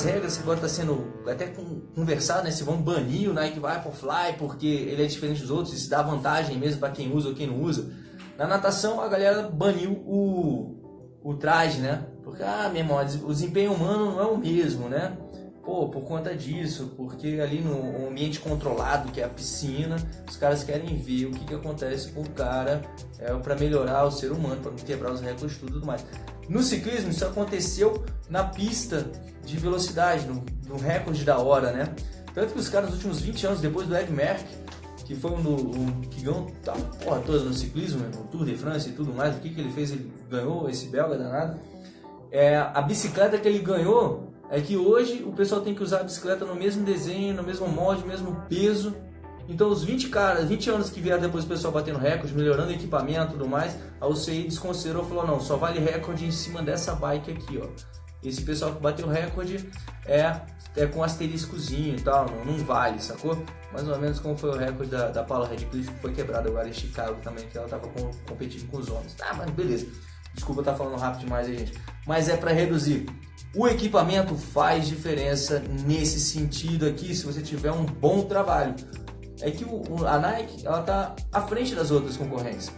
novas regras que agora está sendo até conversado, né? Se vão banir o Nike Vaporfly porque ele é diferente dos outros, isso dá vantagem mesmo para quem usa ou quem não usa. Na natação a galera baniu o, o traje, né? Porque, ah, meu irmão, o desempenho humano não é o mesmo, né? Pô, por conta disso, porque ali no ambiente controlado, que é a piscina, os caras querem ver o que, que acontece com o cara é, para melhorar o ser humano, para quebrar os recordes e tudo mais. No ciclismo, isso aconteceu na pista de velocidade, no, no recorde da hora, né? Tanto que os caras, nos últimos 20 anos, depois do Ed Merck, que foi um, do, um que ganhou tá, porra toda no ciclismo, no Tour de France e tudo mais, o que, que ele fez? Ele ganhou esse belga danado. É, a bicicleta que ele ganhou é que hoje o pessoal tem que usar a bicicleta no mesmo desenho, no mesmo molde, no mesmo peso. Então os 20 caras, 20 anos que vieram depois o pessoal batendo recorde, melhorando equipamento e tudo mais, a UCI desconsiderou e falou, não, só vale recorde em cima dessa bike aqui, ó. Esse pessoal que bateu recorde é, é com asteriscozinho e tal, não, não vale, sacou? Mais ou menos como foi o recorde da, da Paula Redcliffe, que foi quebrado agora em Chicago também, que ela tava com, competindo com os homens. Tá, mas beleza. Desculpa estar tá falando rápido demais aí, gente. Mas é para reduzir. O equipamento faz diferença nesse sentido aqui, se você tiver um bom trabalho. É que o, a Nike ela tá à frente das outras concorrentes.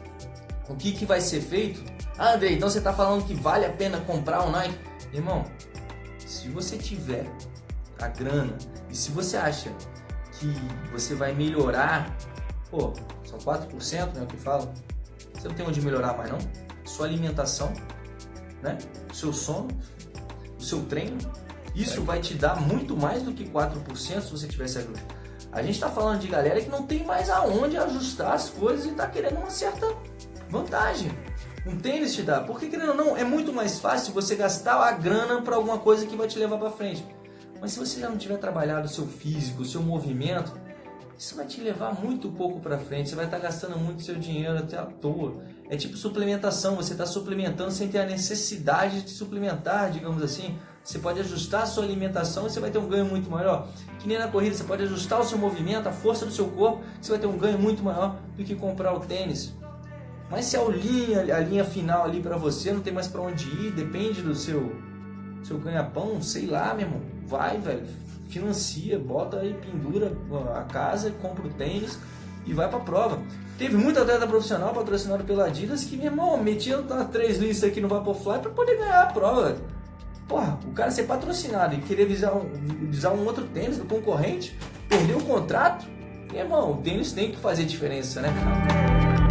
O que, que vai ser feito? Ah, Andrei, então você está falando que vale a pena comprar um Nike? Irmão, se você tiver a grana e se você acha que você vai melhorar, pô, são 4% né, o que fala, você não tem onde melhorar mais não? Sua alimentação, né? seu sono, o seu treino, isso vai te dar muito mais do que 4% se você tivesse ajuda. A gente está falando de galera que não tem mais aonde ajustar as coisas e está querendo uma certa vantagem. Um tênis te dá. Porque querendo ou não, é muito mais fácil você gastar a grana para alguma coisa que vai te levar para frente. Mas se você já não tiver trabalhado o seu físico, o seu movimento, isso vai te levar muito pouco para frente. Você vai estar tá gastando muito seu dinheiro até à toa. É tipo suplementação, você está suplementando sem ter a necessidade de suplementar, digamos assim. Você pode ajustar a sua alimentação e você vai ter um ganho muito maior. Que nem na corrida, você pode ajustar o seu movimento, a força do seu corpo, você vai ter um ganho muito maior do que comprar o tênis. Mas se a linha, a linha final ali para você não tem mais para onde ir, depende do seu seu ganha-pão, sei lá, meu irmão, vai, velho, financia, bota aí, pendura a casa, compra o tênis e vai pra prova. Teve muito atleta profissional patrocinado pela Adidas que, meu irmão, metia três listas aqui no Vaporfly para poder ganhar a prova. Porra, o cara ser patrocinado e querer visar um, visar um outro tênis do concorrente, perder o contrato, meu irmão, o tênis tem que fazer diferença, né, cara?